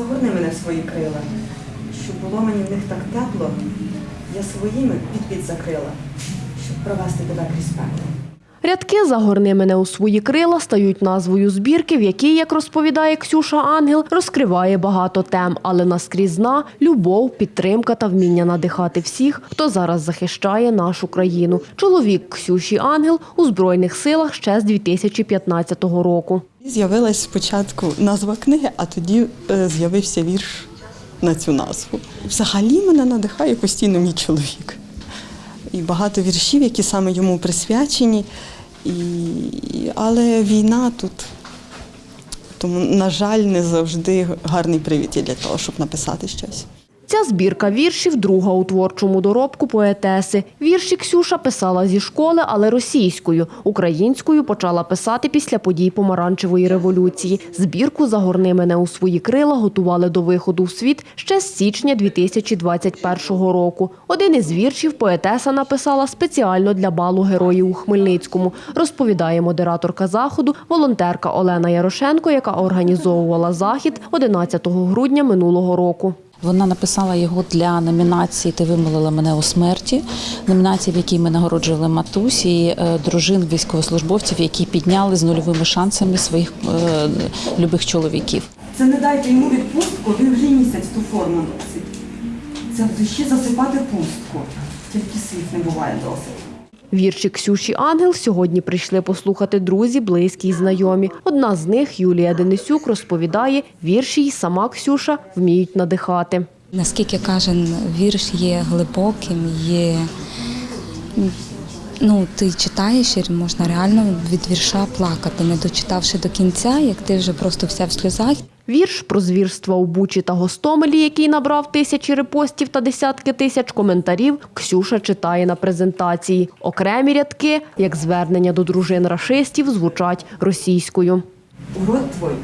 Загорни мене в свої крила, щоб було мені в них так тепло, я своїми під-під закрила, щоб провести тебе крізь пекло. Рядки «Загорни мене у свої крила» стають назвою збірки, в якій, як розповідає Ксюша Ангел, розкриває багато тем, але наскрізна – любов, підтримка та вміння надихати всіх, хто зараз захищає нашу країну. Чоловік Ксюші Ангел у Збройних силах ще з 2015 року. З'явилась спочатку назва книги, а тоді е, з'явився вірш на цю назву. Взагалі мене надихає постійно мій чоловік. І багато віршів, які саме йому присвячені. І... Але війна тут, тому, на жаль, не завжди гарний привід є для того, щоб написати щось. Ця збірка віршів друга у творчому доробку поетеси. Вірші Ксюша писала зі школи, але російською. Українською почала писати після подій помаранчевої революції. Збірку «Загорни мене у свої крила» готували до виходу в світ ще з січня 2021 року. Один із віршів поетеса написала спеціально для балу героїв у Хмельницькому, розповідає модераторка заходу, волонтерка Олена Ярошенко, яка організовувала захід 11 грудня минулого року. Вона написала його для номінації Ти вимолила мене у смерті, номінації, в якій ми нагороджували матусь і е, дружин військовослужбовців, які підняли з нульовими шансами своїх е, любих чоловіків. Це не дайте йому відпустку, він вже місяць ту форму носить. Це душі засипати пустку. Тільки слів не буває досить. Вірші Ксюші Ангел сьогодні прийшли послухати друзі, близькі й знайомі. Одна з них, Юлія Денисюк, розповідає, вірші й сама Ксюша вміють надихати. Наскільки кожен вірш є глибоким, є. Ну, ти читаєш і можна реально від вірша плакати, не дочитавши до кінця, як ти вже просто вся в сльозах. Вірш про звірства у Бучі та Гостомелі, який набрав тисячі репостів та десятки тисяч коментарів, Ксюша читає на презентації. Окремі рядки, як звернення до дружин рашистів, звучать російською. Урод твой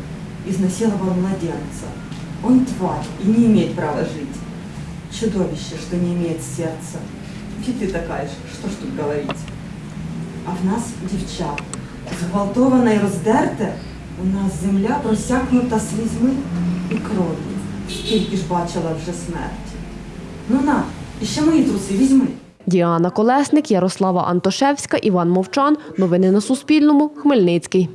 изнасиловал младенца. Он тварь и не имеет права жить. Чудовище, что не имеет сердца. И ты такая что ж тут говорить. А в нас, дівчат, зґвалтоване і роздерте, у нас земля просякнута слізьми і кров'ю. Скільки ж бачила вже смерті. Ну на, і ще мої труси візьми. Діана Колесник, Ярослава Антошевська, Іван Мовчан. Новини на Суспільному. Хмельницький.